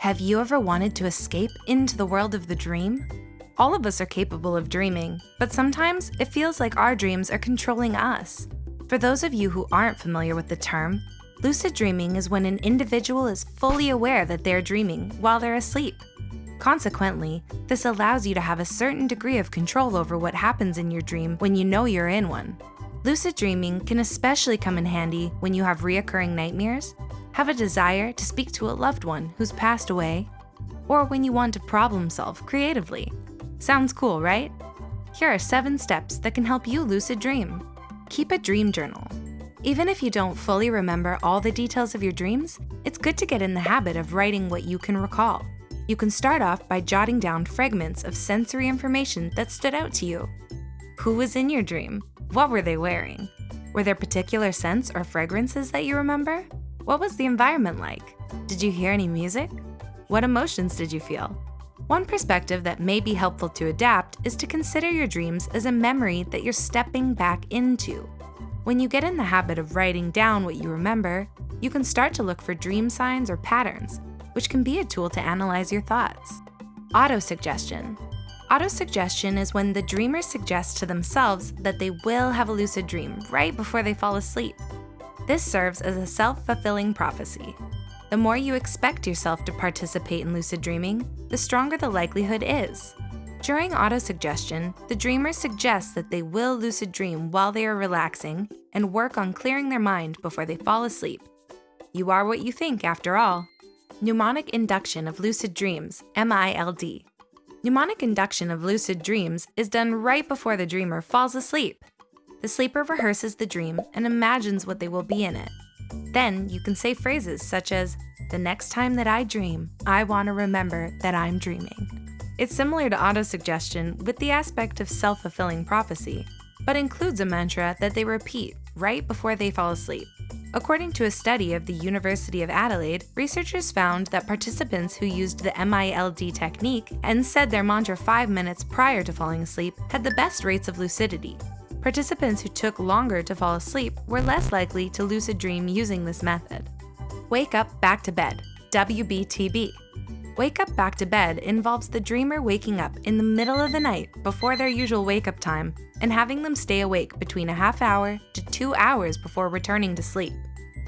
Have you ever wanted to escape into the world of the dream? All of us are capable of dreaming, but sometimes it feels like our dreams are controlling us. For those of you who aren't familiar with the term, lucid dreaming is when an individual is fully aware that they're dreaming while they're asleep. Consequently, this allows you to have a certain degree of control over what happens in your dream when you know you're in one. Lucid dreaming can especially come in handy when you have reoccurring nightmares, have a desire to speak to a loved one who's passed away, or when you want to problem solve creatively. Sounds cool, right? Here are seven steps that can help you lucid dream. Keep a dream journal. Even if you don't fully remember all the details of your dreams, it's good to get in the habit of writing what you can recall. You can start off by jotting down fragments of sensory information that stood out to you. Who was in your dream? What were they wearing? Were there particular scents or fragrances that you remember? What was the environment like? Did you hear any music? What emotions did you feel? One perspective that may be helpful to adapt is to consider your dreams as a memory that you're stepping back into. When you get in the habit of writing down what you remember, you can start to look for dream signs or patterns, which can be a tool to analyze your thoughts. Autosuggestion. Autosuggestion is when the dreamer suggests to themselves that they will have a lucid dream right before they fall asleep. This serves as a self-fulfilling prophecy. The more you expect yourself to participate in lucid dreaming, the stronger the likelihood is. During autosuggestion, the dreamer suggests that they will lucid dream while they are relaxing and work on clearing their mind before they fall asleep. You are what you think, after all. Mnemonic induction of lucid dreams, MILD. Mnemonic induction of lucid dreams is done right before the dreamer falls asleep. The sleeper rehearses the dream and imagines what they will be in it. Then you can say phrases such as, the next time that I dream, I want to remember that I'm dreaming. It's similar to autosuggestion with the aspect of self-fulfilling prophecy, but includes a mantra that they repeat right before they fall asleep. According to a study of the University of Adelaide, researchers found that participants who used the MILD technique and said their mantra five minutes prior to falling asleep had the best rates of lucidity. Participants who took longer to fall asleep were less likely to lucid dream using this method. Wake up back to bed, WBTB. Wake up back to bed involves the dreamer waking up in the middle of the night before their usual wake-up time and having them stay awake between a half hour to two hours before returning to sleep.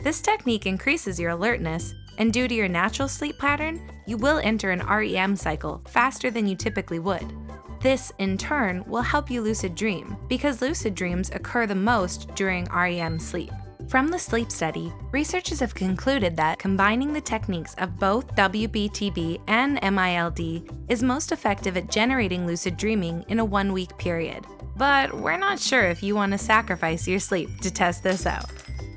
This technique increases your alertness, and due to your natural sleep pattern, you will enter an REM cycle faster than you typically would. This, in turn, will help you lucid dream, because lucid dreams occur the most during REM sleep. From the sleep study, researchers have concluded that combining the techniques of both WBTB and MILD is most effective at generating lucid dreaming in a one-week period. But we're not sure if you want to sacrifice your sleep to test this out.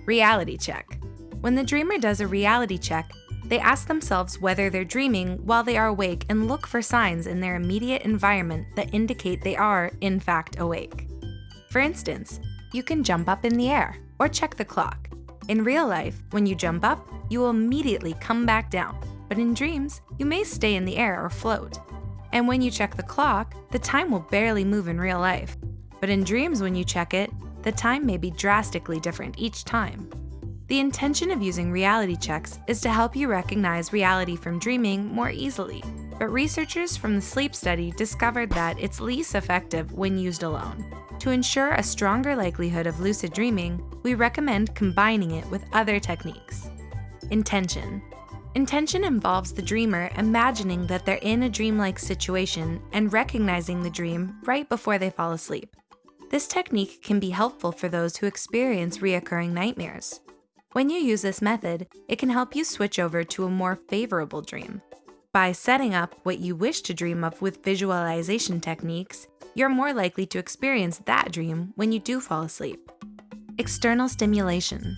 Reality check. When the dreamer does a reality check, they ask themselves whether they're dreaming while they are awake and look for signs in their immediate environment that indicate they are, in fact, awake. For instance, you can jump up in the air, or check the clock. In real life, when you jump up, you will immediately come back down, but in dreams, you may stay in the air or float. And when you check the clock, the time will barely move in real life. But in dreams when you check it, the time may be drastically different each time. The intention of using reality checks is to help you recognize reality from dreaming more easily, but researchers from the sleep study discovered that it's least effective when used alone. To ensure a stronger likelihood of lucid dreaming, we recommend combining it with other techniques. Intention. Intention involves the dreamer imagining that they're in a dreamlike situation and recognizing the dream right before they fall asleep. This technique can be helpful for those who experience reoccurring nightmares. When you use this method, it can help you switch over to a more favorable dream. By setting up what you wish to dream of with visualization techniques, you're more likely to experience that dream when you do fall asleep. External stimulation.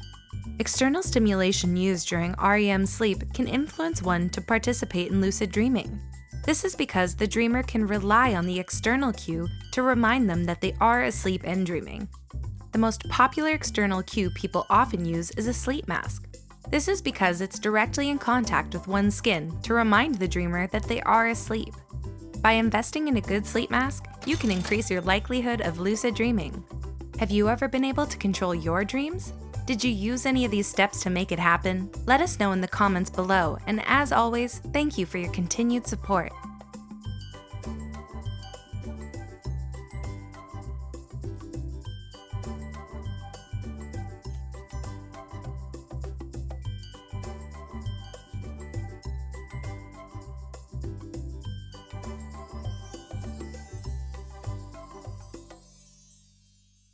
External stimulation used during REM sleep can influence one to participate in lucid dreaming. This is because the dreamer can rely on the external cue to remind them that they are asleep and dreaming. The most popular external cue people often use is a sleep mask. This is because it's directly in contact with one's skin to remind the dreamer that they are asleep. By investing in a good sleep mask, you can increase your likelihood of lucid dreaming. Have you ever been able to control your dreams? Did you use any of these steps to make it happen? Let us know in the comments below, and as always, thank you for your continued support.